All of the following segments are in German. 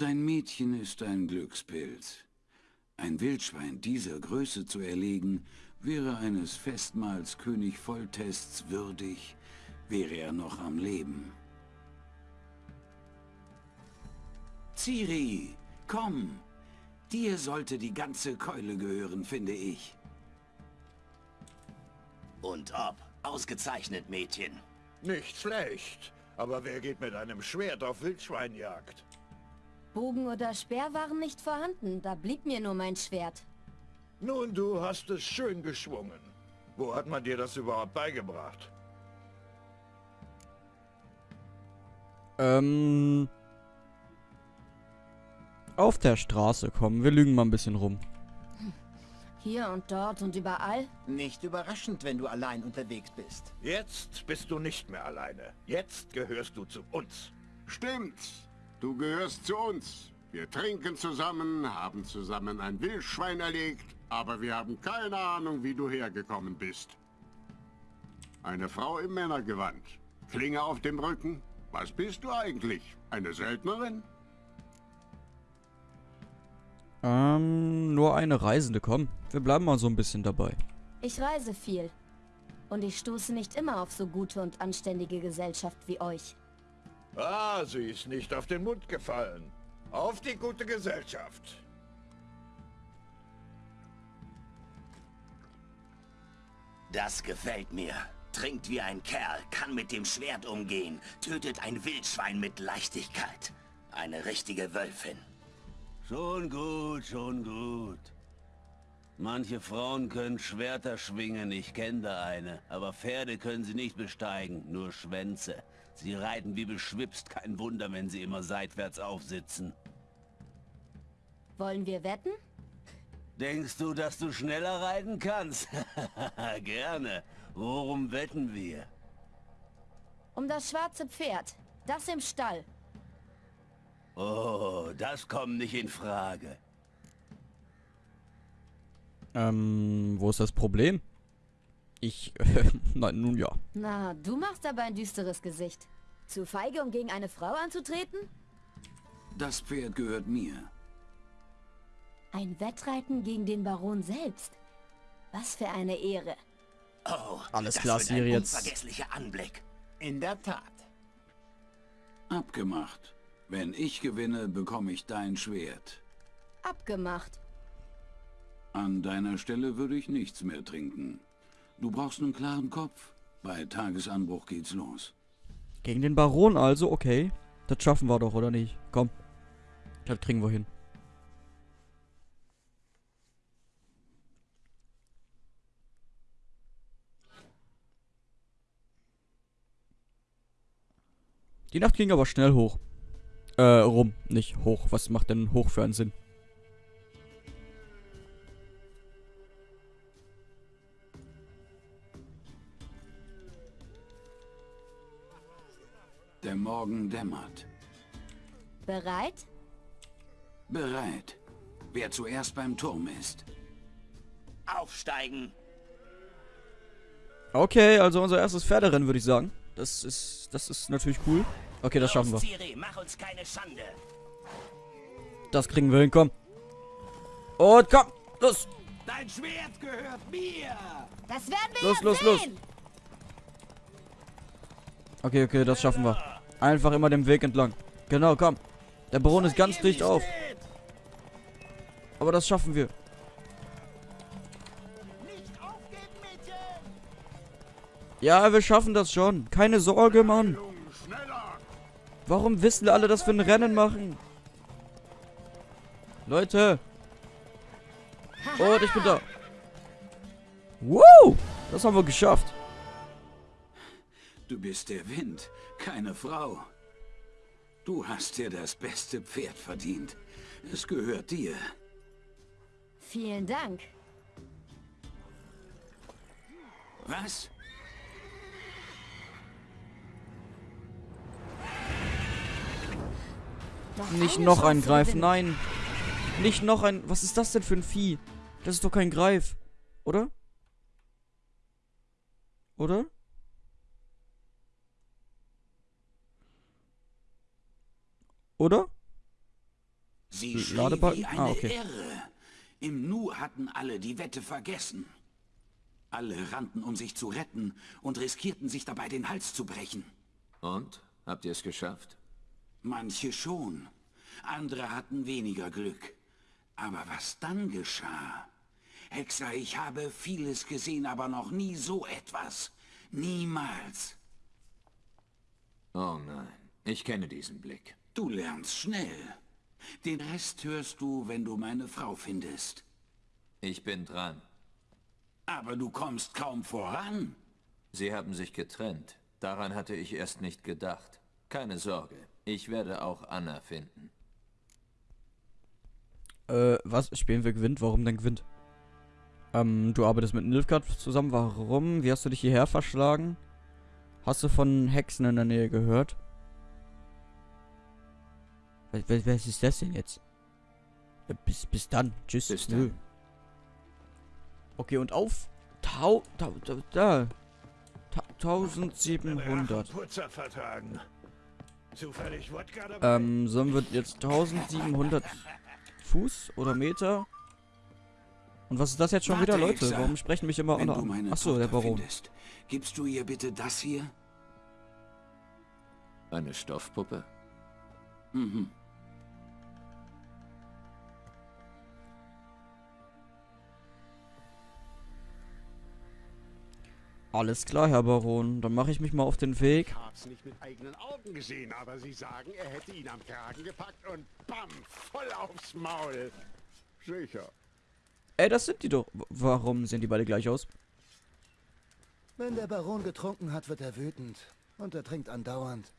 Dein Mädchen ist ein Glückspilz. Ein Wildschwein dieser Größe zu erlegen, wäre eines Festmahls König Volltests würdig, wäre er noch am Leben. Ciri, komm! Dir sollte die ganze Keule gehören, finde ich. Und ob. Ausgezeichnet, Mädchen. Nicht schlecht. Aber wer geht mit einem Schwert auf Wildschweinjagd? Bogen oder Speer waren nicht vorhanden, da blieb mir nur mein Schwert. Nun, du hast es schön geschwungen. Wo hat man dir das überhaupt beigebracht? Ähm... Auf der Straße kommen. Wir lügen mal ein bisschen rum. Hier und dort und überall? Nicht überraschend, wenn du allein unterwegs bist. Jetzt bist du nicht mehr alleine. Jetzt gehörst du zu uns. Stimmt. Du gehörst zu uns. Wir trinken zusammen, haben zusammen ein Wildschwein erlegt, aber wir haben keine Ahnung, wie du hergekommen bist. Eine Frau im Männergewand. Klinge auf dem Rücken. Was bist du eigentlich? Eine Söldnerin? Ähm, nur eine Reisende, komm. Wir bleiben mal so ein bisschen dabei. Ich reise viel. Und ich stoße nicht immer auf so gute und anständige Gesellschaft wie euch. Ah, sie ist nicht auf den Mund gefallen. Auf die gute Gesellschaft. Das gefällt mir. Trinkt wie ein Kerl, kann mit dem Schwert umgehen, tötet ein Wildschwein mit Leichtigkeit. Eine richtige Wölfin. Schon gut, schon gut. Manche Frauen können Schwerter schwingen, ich kenne da eine. Aber Pferde können sie nicht besteigen, nur Schwänze. Sie reiten wie beschwipst, kein Wunder, wenn sie immer seitwärts aufsitzen. Wollen wir wetten? Denkst du, dass du schneller reiten kannst? Gerne. Worum wetten wir? Um das schwarze Pferd. Das im Stall. Oh, das kommt nicht in Frage. Ähm, wo ist das Problem? Ich, nein, nun ja. Na, du machst aber ein düsteres Gesicht. Zu feige, um gegen eine Frau anzutreten? Das Pferd gehört mir. Ein Wettreiten gegen den Baron selbst. Was für eine Ehre. Oh, Alles das klar, wird ein Siri, jetzt- unvergesslicher Anblick. In der Tat. Abgemacht. Wenn ich gewinne, bekomme ich dein Schwert. Abgemacht. An deiner Stelle würde ich nichts mehr trinken. Du brauchst einen klaren Kopf. Bei Tagesanbruch geht's los. Gegen den Baron also, okay. Das schaffen wir doch, oder nicht? Komm. Das kriegen wir hin. Die Nacht ging aber schnell hoch. Äh, rum, nicht hoch. Was macht denn hoch für einen Sinn? Morgen dämmert. Bereit? Bereit. Wer zuerst beim Turm ist. Aufsteigen. Okay, also unser erstes Pferderennen, würde ich sagen. Das ist, das ist natürlich cool. Okay, das schaffen wir. Los, Ciri, mach uns keine Schande. Das kriegen wir hin, komm. Und komm, los. Dein Schwert gehört mir! Das werden wir Los, los, los. sehen. Okay, okay, das schaffen wir. Einfach immer den Weg entlang. Genau, komm. Der Baron ist ganz dicht auf. Aber das schaffen wir. Ja, wir schaffen das schon. Keine Sorge, Mann. Warum wissen alle, dass wir ein Rennen machen? Leute. Und ich bin da. Woo! Das haben wir geschafft. Du bist der Wind, keine Frau. Du hast dir das beste Pferd verdient. Es gehört dir. Vielen Dank. Was? Doch Nicht noch ein Greif, nein. Nicht noch ein... Was ist das denn für ein Vieh? Das ist doch kein Greif. Oder? Oder? Oder? Sie schrie Ladebalken? wie eine Ah, okay. Irre. Im Nu hatten alle die Wette vergessen. Alle rannten, um sich zu retten und riskierten sich dabei den Hals zu brechen. Und? Habt ihr es geschafft? Manche schon. Andere hatten weniger Glück. Aber was dann geschah? Hexer, ich habe vieles gesehen, aber noch nie so etwas. Niemals. Oh nein, ich kenne diesen Blick. Du lernst schnell. Den Rest hörst du, wenn du meine Frau findest. Ich bin dran. Aber du kommst kaum voran. Sie haben sich getrennt. Daran hatte ich erst nicht gedacht. Keine Sorge, ich werde auch Anna finden. Äh, was? Spielen wir gewinnt? Warum denn gewinnt? Ähm, du arbeitest mit Nilfgaard zusammen. Warum? Wie hast du dich hierher verschlagen? Hast du von Hexen in der Nähe gehört? Was, was, was ist das denn jetzt? Äh, bis, bis dann. Tschüss. Bis Nö. dann. Okay, und auf. Tau, tau, tau, da. Ta Meine 1700. Putzer vertragen. Zufällig Wodka dabei? Ähm, sollen wir jetzt 1700 Fuß oder Meter? Und was ist das jetzt schon Warte, wieder, Leute? Hexer. Warum sprechen mich immer meine Achso, der Baron. findest, gibst du ihr bitte das hier? Eine Stoffpuppe? Mhm. Alles klar, Herr Baron. Dann mache ich mich mal auf den Weg. Ich hab's nicht mit eigenen Augen gesehen, aber Sie sagen, er hätte ihn am Kragen gepackt und bam, voll aufs Maul. Sicher. Ey, das sind die doch. Warum sehen die beide gleich aus? Wenn der Baron getrunken hat, wird er wütend. Und er trinkt andauernd.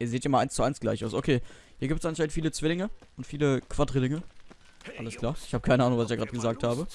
Ihr seht ja mal eins zu eins gleich aus. Okay, hier gibt es anscheinend viele Zwillinge und viele Quadrillinge. Alles klar. Ich habe keine Ahnung, was ich gerade gesagt habe.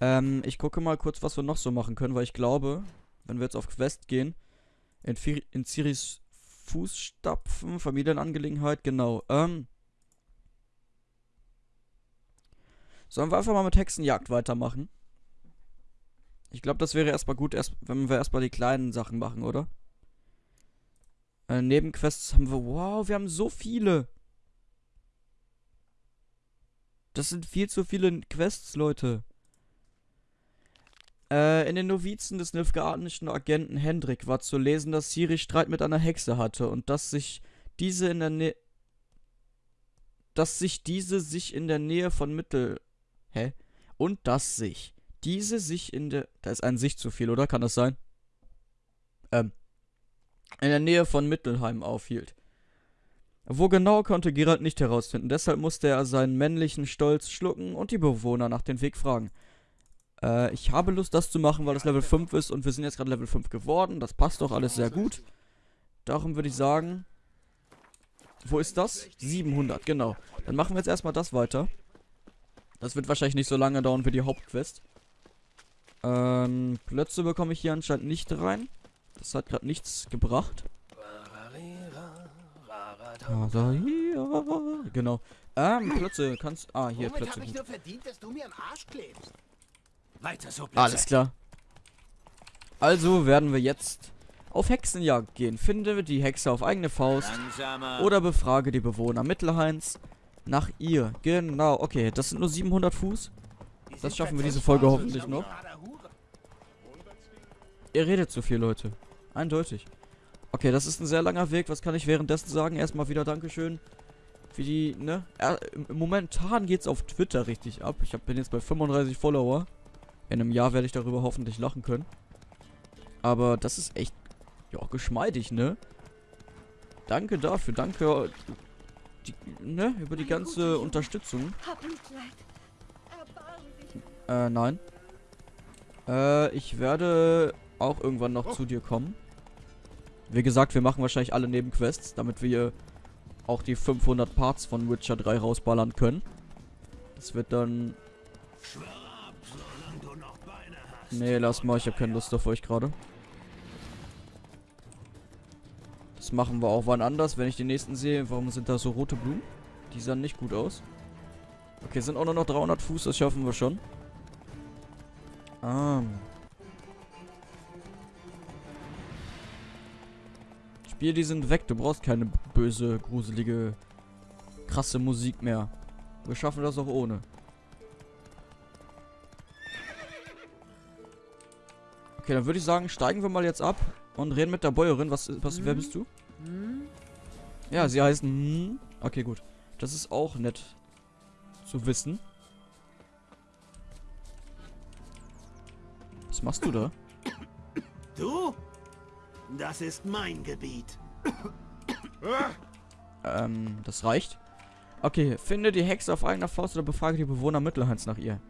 Ähm, ich gucke mal kurz, was wir noch so machen können, weil ich glaube, wenn wir jetzt auf Quest gehen, in, Fir in Ciris Fußstapfen, Familienangelegenheit, genau. Ähm, sollen wir einfach mal mit Hexenjagd weitermachen? Ich glaube, das wäre erstmal gut, erst, wenn wir erstmal die kleinen Sachen machen, oder? Äh, Nebenquests haben wir. Wow, wir haben so viele. Das sind viel zu viele Quests, Leute. Äh, in den Novizen des nilfgaardischen Agenten Hendrik war zu lesen, dass Siri Streit mit einer Hexe hatte und dass sich diese in der Nähe. Dass sich diese sich in der Nähe von Mittel. Hä? Und dass sich diese sich in der. Da ist ein sich zu viel, oder? Kann das sein? Ähm. In der Nähe von Mittelheim aufhielt. Wo genau konnte Gerald nicht herausfinden, deshalb musste er seinen männlichen Stolz schlucken und die Bewohner nach dem Weg fragen. Äh, ich habe Lust, das zu machen, weil es Level 5 ist und wir sind jetzt gerade Level 5 geworden. Das passt doch alles sehr gut. Darum würde ich sagen. Wo ist das? 700, genau. Dann machen wir jetzt erstmal das weiter. Das wird wahrscheinlich nicht so lange dauern wie die Hauptquest. Ähm, Plötze bekomme ich hier anscheinend nicht rein. Das hat gerade nichts gebracht. Ah, da, hier. Genau. Ähm, Plötze, kannst. Ah, hier, Womit Plötze. ich verdient? Weiter so, Blitze. Alles klar. Also werden wir jetzt auf Hexenjagd gehen. Finde die Hexe auf eigene Faust Langsamer. oder befrage die Bewohner Mittelhains nach ihr. Genau, okay, das sind nur 700 Fuß. Das schaffen wir diese Folge hoffentlich noch. Ihr redet zu viel, Leute. Eindeutig. Okay, das ist ein sehr langer Weg. Was kann ich währenddessen sagen? Erstmal wieder Dankeschön für die, ne? Im- momentan geht's auf Twitter richtig ab. Ich hab, bin jetzt bei 35 Follower. In einem Jahr werde ich darüber hoffentlich lachen können. Aber das ist echt, ja, geschmeidig, ne? Danke dafür, danke, die, ne, über die ganze Unterstützung. Äh, nein. Äh, ich werde auch irgendwann noch zu dir kommen. Wie gesagt, wir machen wahrscheinlich alle Nebenquests, damit wir auch die 500 Parts von Witcher 3 rausballern können. Das wird dann... Nee, lass mal, ich habe keine Lust auf euch gerade. Das machen wir auch wann anders, wenn ich den nächsten sehe. Warum sind da so rote Blumen? Die sahen nicht gut aus. Okay, sind auch nur noch 300 Fuß, das schaffen wir schon. Ah. Spiel, die sind weg. Du brauchst keine böse, gruselige krasse Musik mehr. Wir schaffen das auch ohne. Okay, dann würde ich sagen, steigen wir mal jetzt ab und reden mit der Bäuerin. Was, was, wer bist du? Ja, sie heißen. Hm. Okay, gut. Das ist auch nett zu wissen. Was machst du da? Du? Das ist mein Gebiet. Ähm, das reicht. Okay, finde die Hexe auf eigener Faust oder befrage die Bewohner Mittelhans nach ihr.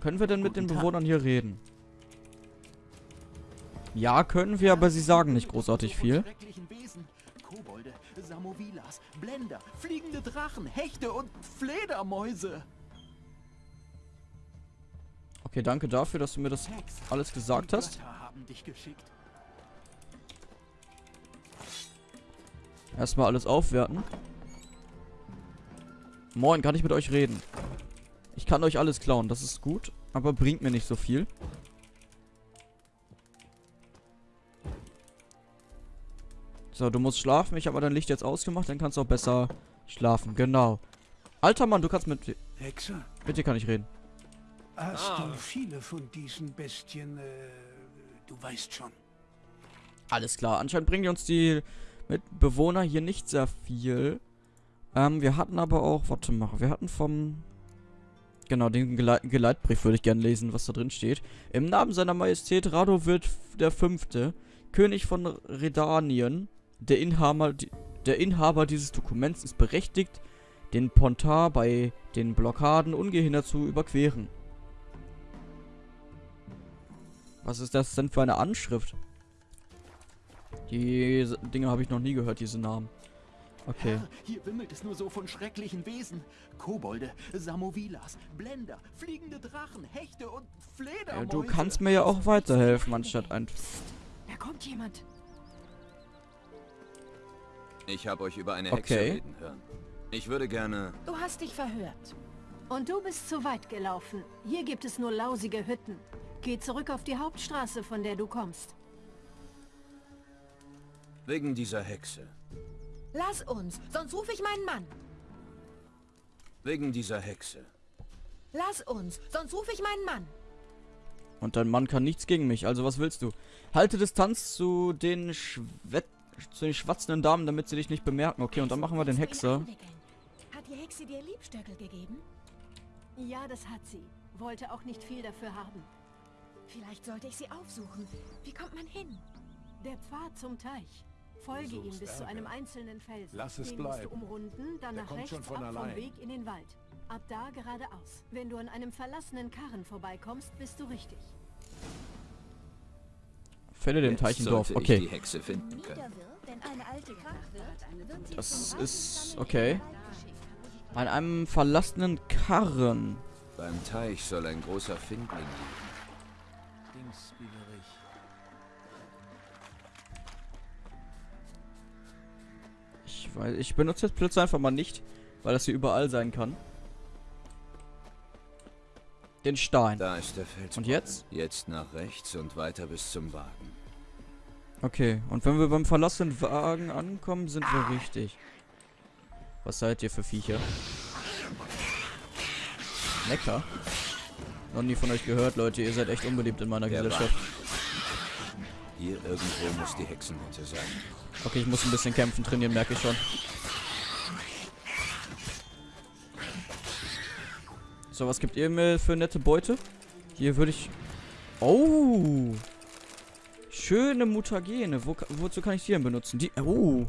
Können wir denn mit den Tag. Bewohnern hier reden? Ja, können wir, aber sie sagen nicht großartig viel. Schrecklichen Wesen. Kobolde, Samovilas, Blender, fliegende Drachen, Hechte und Fledermäuse. Okay, danke dafür, dass du mir das alles gesagt die hast. Erstmal alles aufwerten. Moin, kann ich mit euch reden? Ich kann euch alles klauen, das ist gut, aber bringt mir nicht so viel. So, du musst schlafen. Ich habe dein Licht jetzt ausgemacht, dann kannst du auch besser schlafen. Genau. Alter Mann, du kannst mit... Hexer, Mit dir kann ich reden. hast Ah. du viele von diesen Bestien, äh, du weißt schon. Alles klar. Anscheinend bringen die uns die Mitbewohner hier nicht sehr viel. Ähm, wir hatten aber auch... Warte mal. Wir hatten vom... Genau, den Geleit Geleitbrief würde ich gerne lesen, was da drin steht. Im Namen seiner Majestät Radovid der Fünfte, König von Redanien, der Inhaber, der Inhaber dieses Dokuments ist berechtigt, den Pontar bei den Blockaden ungehindert zu überqueren. Was ist das denn für eine Anschrift? Die S- Dinge habe ich noch nie gehört, diese Namen. Okay. Herr, hier wimmelt es nur so von schrecklichen Wesen. Kobolde, Samovilas, Blender, fliegende Drachen, Hechte und Fledermäuse. Ja, du kannst mir ja auch weiterhelfen, anstatt ein... Da kommt jemand. Ich habe euch über eine Hexe Okay. reden hören. Ich würde gerne... Du hast dich verhört. Und du bist zu weit gelaufen. Hier gibt es nur lausige Hütten. Geh zurück auf die Hauptstraße, von der du kommst. Wegen dieser Hexe. Lass uns, sonst rufe ich meinen Mann. Wegen dieser Hexe. Lass uns, sonst rufe ich meinen Mann. Und dein Mann kann nichts gegen mich, also was willst du? Halte Distanz zu den Schwett zu den schwatzenden Damen, damit sie dich nicht bemerken. Okay, und dann machen wir den Hexer. Hat die Hexe dir Liebstöckel gegeben? Ja, das hat sie. Wollte auch nicht viel dafür haben. Vielleicht sollte ich sie aufsuchen. Wie kommt man hin? Der Pfad zum Teich. Folge ihm bis zu einem einzelnen Felsen. Lass es Den musst du bleiben. umrunden, dann Der nach kommt rechts schon von ab vom allein. Weg in den Wald. Ab da geradeaus. Wenn du an einem verlassenen Karren vorbeikommst, bist du richtig. Fälle den Jetzt Teich im Dorf. sollte ich die Okay. Das vom ist okay. An einem verlassenen Karren. Beim Teich soll ein großer Findling liegen. Ich weiß, ich benutze jetzt Blitz einfach mal nicht, weil das hier überall sein kann. Den Stein. Da ist der Fels. Und jetzt? Jetzt nach rechts und weiter bis zum Wagen. Okay, und wenn wir beim verlassenen Wagen ankommen, sind wir richtig. Was seid ihr für Viecher? Lecker. Noch nie von euch gehört, Leute. Ihr seid echt unbeliebt in meiner Der Gesellschaft. Hier irgendwo muss die Hexenhütte sein. Okay, ich muss ein bisschen kämpfen, trainieren, merke ich schon. So, was gibt ihr mir für nette Beute? Hier würde ich... Oh! Schöne Mutagene. Wo, wozu kann ich die denn benutzen? Die... Oh!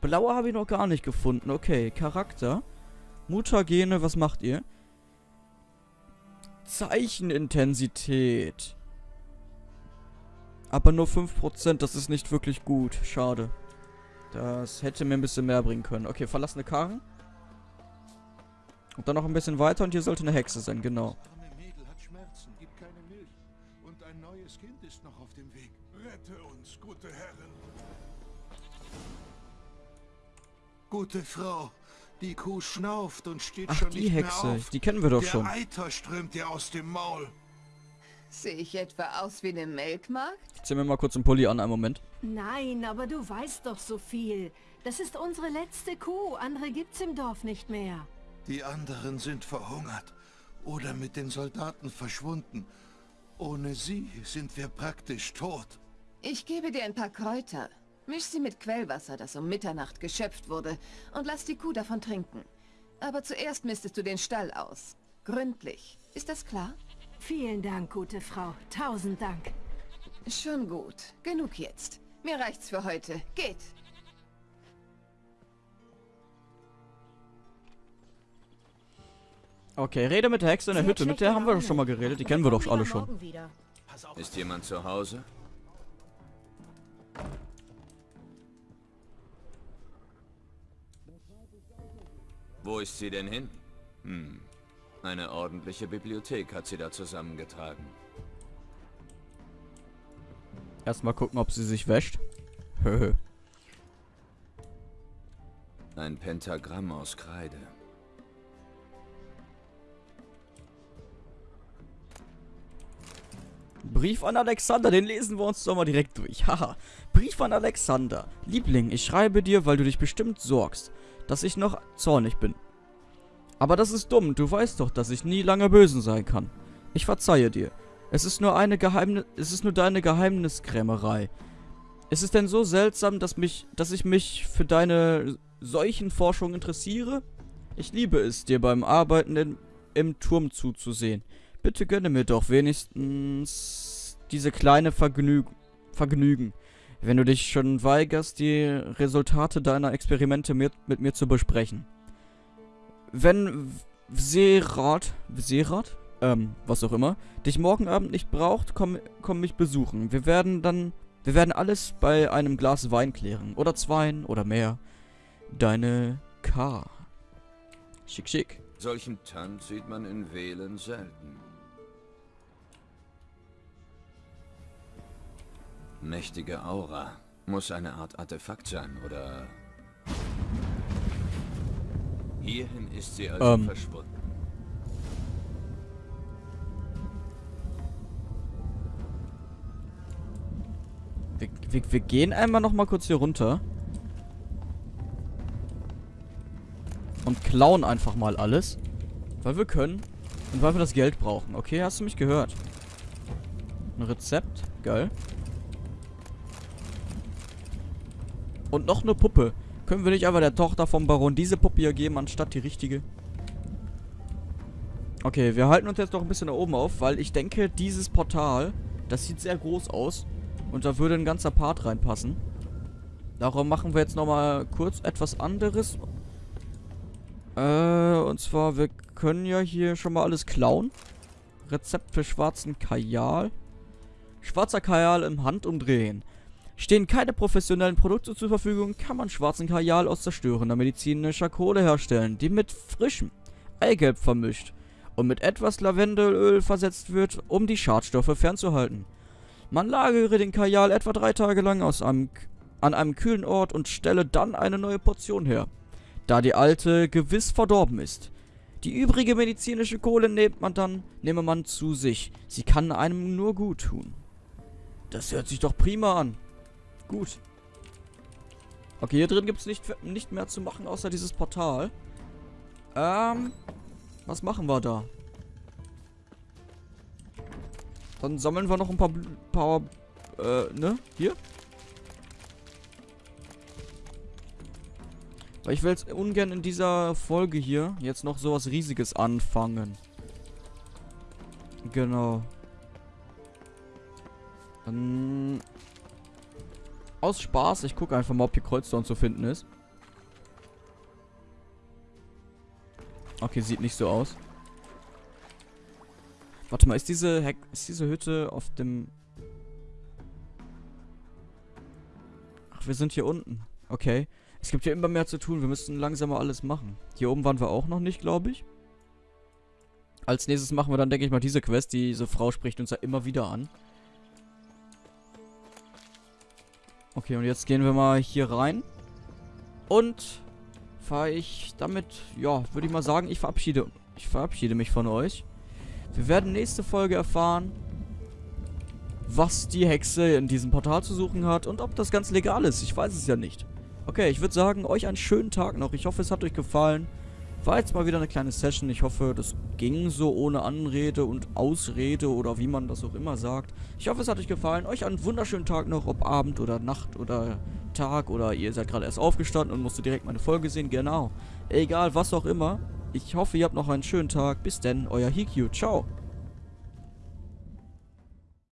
Blaue habe ich noch gar nicht gefunden. Okay, Charakter. Mutagene, was macht ihr? Zeichenintensität. Aber nur 5%, das ist nicht wirklich gut. Schade. Das hätte mir ein bisschen mehr bringen können. Okay, verlassene Karren. Und dann noch ein bisschen weiter und hier sollte eine Hexe sein, genau. Uns, gute. Gute Frau, die Kuh schnauft und steht Ach, schon die nicht Hexe. mehr auf. Die kennen wir doch Der schon. Eiter strömt ihr aus dem Maul. Sehe ich etwa aus wie eine Melkmarkt? Zieh mir mal kurz einen Pulli an, einen Moment. Nein, aber du weißt doch so viel. Das ist unsere letzte Kuh. Andere gibt's im Dorf nicht mehr. Die anderen sind verhungert oder mit den Soldaten verschwunden. Ohne sie sind wir praktisch tot. Ich gebe dir ein paar Kräuter. Misch sie mit Quellwasser, das um Mitternacht geschöpft wurde, und lass die Kuh davon trinken. Aber zuerst mistest du den Stall aus. Gründlich. Ist das klar? Vielen Dank, gute Frau. Tausend Dank. Schon gut. Genug jetzt. Mir reicht's für heute. Geht. Okay, rede mit der Hexe in der Hütte. Mit der haben wir doch schon mal geredet. Die kennen wir doch alle schon. Ist jemand zu Hause? Wo ist sie denn hin? Hm. Eine ordentliche Bibliothek hat sie da zusammengetragen. Erstmal gucken, ob sie sich wäscht. Ein Pentagramm aus Kreide. Brief an Alexander, den lesen wir uns doch mal direkt durch. Haha. Brief an Alexander. Liebling, ich schreibe dir, weil du dich bestimmt sorgst, dass ich noch zornig bin. Aber das ist dumm, du weißt doch, dass ich nie lange bösen sein kann. Ich verzeihe dir. Es ist nur eine Geheimnis, es ist nur deine Geheimniskrämerei. Ist es denn so seltsam, dass mich, dass ich mich für deine Seuchenforschung interessiere? Ich liebe es, dir beim Arbeiten in, im Turm zuzusehen. Bitte gönne mir doch wenigstens diese kleine Vergnüg Vergnügen, wenn du dich schon weigerst, die Resultate deiner Experimente mit, mit mir zu besprechen. Wenn Serat, Serat, ähm, was auch immer, dich morgen Abend nicht braucht, komm, komm mich besuchen. Wir werden dann, wir werden alles bei einem Glas Wein klären. Oder zweien oder mehr. Deine K. Schick, schick. Solchen Tanz sieht man in Wählen selten. Mächtige Aura. Muss eine Art Artefakt sein, oder... Hierhin ist sie also Ähm. verschwunden. Wir, wir, wir gehen einmal noch mal kurz hier runter. Und klauen einfach mal alles. Weil wir können. Und weil wir das Geld brauchen. Okay, hast du mich gehört? Ein Rezept. Geil. Und noch eine Puppe. Können wir nicht einfach der Tochter vom Baron diese Puppe hier geben, anstatt die richtige? Okay, wir halten uns jetzt noch ein bisschen da oben auf, weil ich denke, dieses Portal, das sieht sehr groß aus. Und da würde ein ganzer Part reinpassen. Darum machen wir jetzt nochmal kurz etwas anderes. Äh, und zwar, wir können ja hier schon mal alles klauen. Rezept für schwarzen Kajal. Schwarzer Kajal im Handumdrehen. Stehen keine professionellen Produkte zur Verfügung, kann man schwarzen Kajal aus zerstörender medizinischer Kohle herstellen, die mit frischem Eigelb vermischt und mit etwas Lavendelöl versetzt wird, um die Schadstoffe fernzuhalten. Man lagere den Kajal etwa drei Tage lang einem, an einem kühlen Ort und stelle dann eine neue Portion her, da die alte gewiss verdorben ist. Die übrige medizinische Kohle nimmt man dann, nehme man zu sich. Sie kann einem nur gut tun. Das hört sich doch prima an. Gut. Okay, hier drin gibt es nicht, nicht mehr zu machen, außer dieses Portal. Ähm, was machen wir da? Dann sammeln wir noch ein paar, paar äh, ne? Hier? Weil ich will jetzt ungern in dieser Folge hier jetzt noch sowas riesiges anfangen. Genau. Dann... Aus Spaß, ich gucke einfach mal, ob hier Kreuzstone zu finden ist. Okay, sieht nicht so aus. Warte mal, ist diese Heck ist diese Hütte auf dem... Ach, wir sind hier unten. Okay. Es gibt hier immer mehr zu tun. Wir müssen langsam mal alles machen. Hier oben waren wir auch noch nicht, glaube ich. Als nächstes machen wir dann, denke ich mal, diese Quest. Diese Frau spricht uns ja immer wieder an. Okay, und jetzt gehen wir mal hier rein. Und fahre ich damit, ja, würde ich mal sagen, ich verabschiede, ich verabschiede mich von euch. Wir werden nächste Folge erfahren, was die Hexe in diesem Portal zu suchen hat und ob das ganz legal ist. Ich weiß es ja nicht. Okay, ich würde sagen, euch einen schönen Tag noch. Ich hoffe, es hat euch gefallen. War jetzt mal wieder eine kleine Session. Ich hoffe, das ging so ohne Anrede und Ausrede oder wie man das auch immer sagt. Ich hoffe, es hat euch gefallen. Euch einen wunderschönen Tag noch, ob Abend oder Nacht oder Tag oder ihr seid gerade erst aufgestanden und musstet direkt meine Folge sehen. Genau. Egal, was auch immer. Ich hoffe, ihr habt noch einen schönen Tag. Bis denn, euer Hikyu. Ciao.